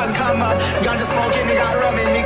sun come up. Ganja smoking, he got rum in me.